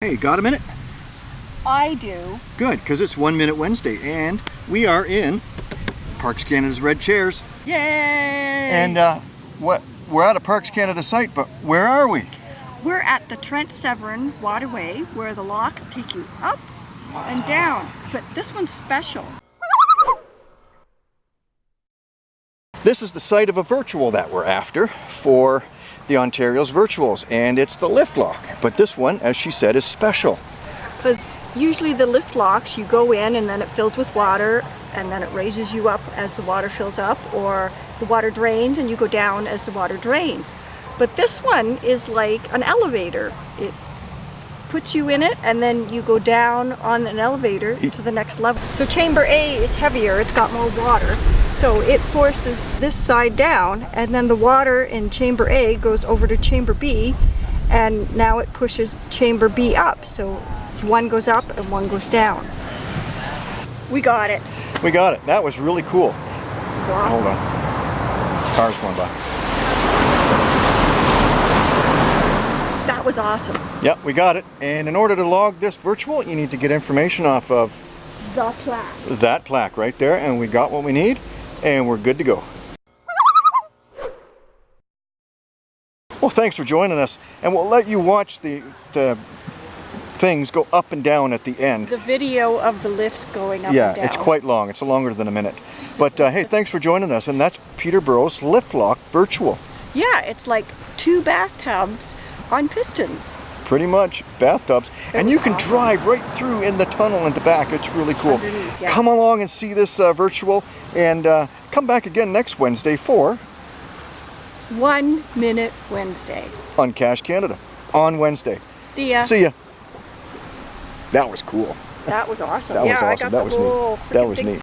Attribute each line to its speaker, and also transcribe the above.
Speaker 1: Hey, got a minute?
Speaker 2: I do.
Speaker 1: Good, because it's One Minute Wednesday, and we are in Parks Canada's red chairs.
Speaker 2: Yay!
Speaker 1: And uh, what? We're at a Parks Canada site, but where are we?
Speaker 2: we're at the Trent Severn Waterway where the locks take you up and down. But this one's special.
Speaker 1: This is the site of a virtual that we're after for the Ontario's virtuals, and it's the lift lock. But this one, as she said, is special.
Speaker 2: Because usually the lift locks, you go in and then it fills with water and then it raises you up as the water fills up or the water drains and you go down as the water drains. But this one is like an elevator. It puts you in it and then you go down on an elevator to the next level. So chamber A is heavier, it's got more water. So it forces this side down and then the water in chamber A goes over to chamber B and now it pushes chamber B up. So one goes up and one goes down. We got it.
Speaker 1: We got it. That was really cool.
Speaker 2: It's awesome.
Speaker 1: Hold on. Cars going by.
Speaker 2: That was awesome.
Speaker 1: Yep, we got it. And in order to log this virtual, you need to get information off of
Speaker 2: The plaque.
Speaker 1: that plaque right there, and we got what we need, and we're good to go. Well, thanks for joining us, and we'll let you watch the, the things go up and down at the end.
Speaker 2: The video of the lifts going up
Speaker 1: Yeah,
Speaker 2: and down.
Speaker 1: it's quite long. It's longer than a minute. But uh, hey, thanks for joining us, and that's Peterborough's Lift Lock Virtual.
Speaker 2: Yeah, it's like two bathtubs on pistons.
Speaker 1: Pretty much bathtubs, and you can
Speaker 2: awesome.
Speaker 1: drive right through in the tunnel and the back. It's really cool.
Speaker 2: Yeah.
Speaker 1: Come along and see this uh, virtual, and uh, come back again next Wednesday for
Speaker 2: One Minute Wednesday.
Speaker 1: on Cash Canada on Wednesday.
Speaker 2: See ya.
Speaker 1: See ya. That was cool.
Speaker 2: That was awesome.
Speaker 1: That
Speaker 2: yeah,
Speaker 1: was
Speaker 2: I
Speaker 1: awesome.
Speaker 2: got
Speaker 1: That
Speaker 2: the
Speaker 1: was
Speaker 2: whole
Speaker 1: neat. That was neat.